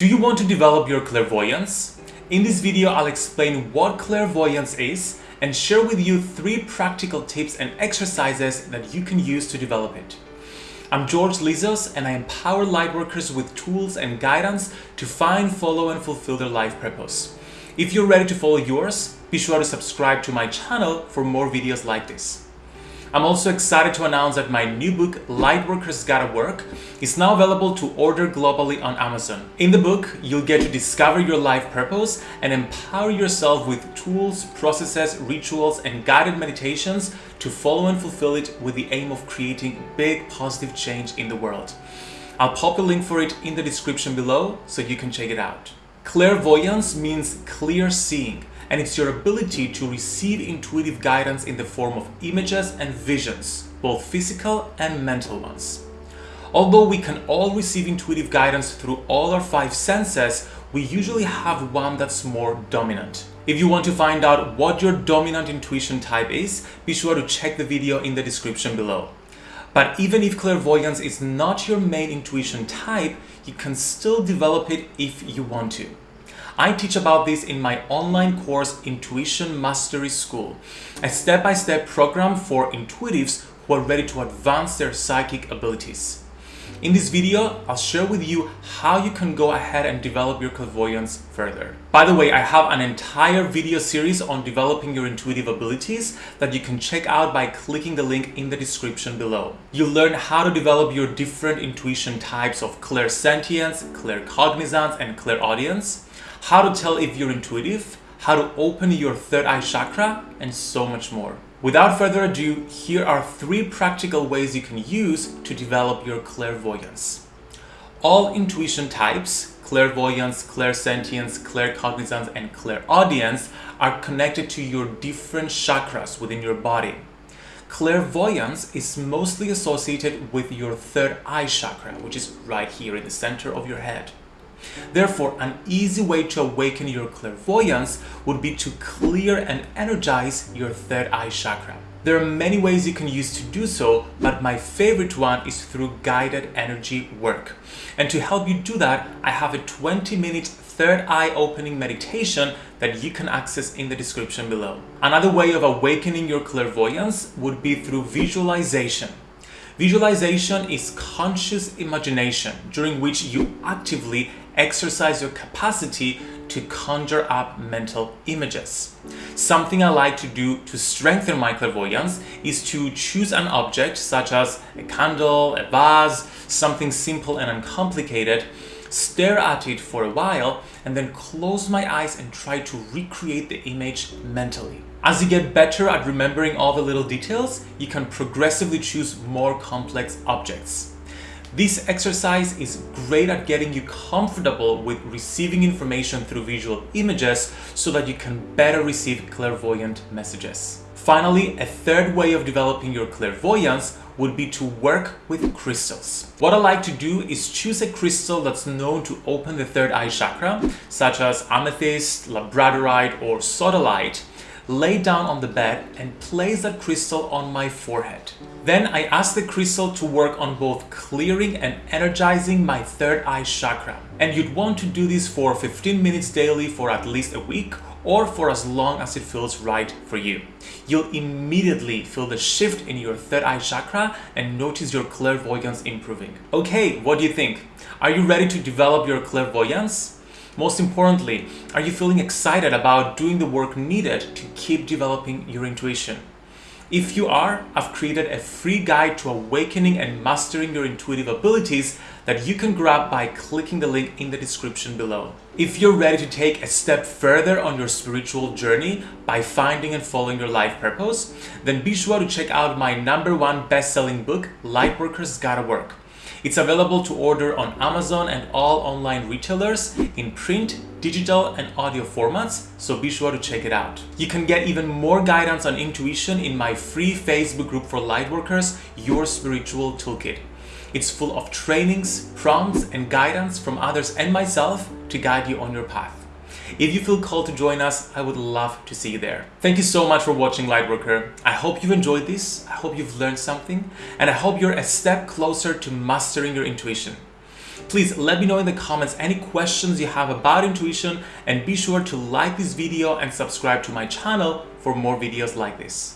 Do you want to develop your clairvoyance? In this video, I'll explain what clairvoyance is and share with you three practical tips and exercises that you can use to develop it. I'm George Lizos and I empower lightworkers with tools and guidance to find, follow and fulfill their life purpose. If you're ready to follow yours, be sure to subscribe to my channel for more videos like this. I'm also excited to announce that my new book, Lightworkers Gotta Work, is now available to order globally on Amazon. In the book, you'll get to discover your life purpose and empower yourself with tools, processes, rituals, and guided meditations to follow and fulfill it with the aim of creating big positive change in the world. I'll pop a link for it in the description below so you can check it out. Clairvoyance means clear seeing and it's your ability to receive intuitive guidance in the form of images and visions, both physical and mental ones. Although we can all receive intuitive guidance through all our five senses, we usually have one that's more dominant. If you want to find out what your dominant intuition type is, be sure to check the video in the description below. But even if clairvoyance is not your main intuition type, you can still develop it if you want to. I teach about this in my online course Intuition Mastery School, a step-by-step -step program for intuitives who are ready to advance their psychic abilities. In this video, I'll share with you how you can go ahead and develop your clairvoyance further. By the way, I have an entire video series on developing your intuitive abilities that you can check out by clicking the link in the description below. You'll learn how to develop your different intuition types of clairsentience, claircognizance, and clairaudience, how to tell if you're intuitive, how to open your third eye chakra, and so much more. Without further ado, here are three practical ways you can use to develop your clairvoyance. All intuition types, clairvoyance, clairsentience, claircognizance, and clairaudience are connected to your different chakras within your body. Clairvoyance is mostly associated with your third eye chakra, which is right here in the center of your head. Therefore, an easy way to awaken your clairvoyance would be to clear and energize your third eye chakra. There are many ways you can use to do so, but my favorite one is through guided energy work. And to help you do that, I have a 20 minute third eye opening meditation that you can access in the description below. Another way of awakening your clairvoyance would be through visualization. Visualization is conscious imagination during which you actively exercise your capacity to conjure up mental images. Something I like to do to strengthen my clairvoyance is to choose an object such as a candle, a vase, something simple and uncomplicated, stare at it for a while and then close my eyes and try to recreate the image mentally. As you get better at remembering all the little details, you can progressively choose more complex objects. This exercise is great at getting you comfortable with receiving information through visual images so that you can better receive clairvoyant messages. Finally, a third way of developing your clairvoyance would be to work with crystals. What I like to do is choose a crystal that's known to open the third eye chakra, such as amethyst, labradorite, or sodalite, lay down on the bed and place that crystal on my forehead. Then I ask the crystal to work on both clearing and energizing my third eye chakra. And you'd want to do this for 15 minutes daily for at least a week or for as long as it feels right for you. You'll immediately feel the shift in your third eye chakra and notice your clairvoyance improving. Okay, what do you think? Are you ready to develop your clairvoyance? Most importantly, are you feeling excited about doing the work needed to keep developing your intuition? If you are, I've created a free guide to awakening and mastering your intuitive abilities that you can grab by clicking the link in the description below. If you're ready to take a step further on your spiritual journey by finding and following your life purpose, then be sure to check out my number one best-selling book, Lightworkers Gotta Work. It's available to order on Amazon and all online retailers in print, digital and audio formats, so be sure to check it out. You can get even more guidance on intuition in my free Facebook group for lightworkers, Your Spiritual Toolkit. It's full of trainings, prompts and guidance from others and myself to guide you on your path. If you feel called to join us, I would love to see you there. Thank you so much for watching Lightworker. I hope you've enjoyed this, I hope you've learned something, and I hope you're a step closer to mastering your intuition. Please let me know in the comments any questions you have about intuition and be sure to like this video and subscribe to my channel for more videos like this.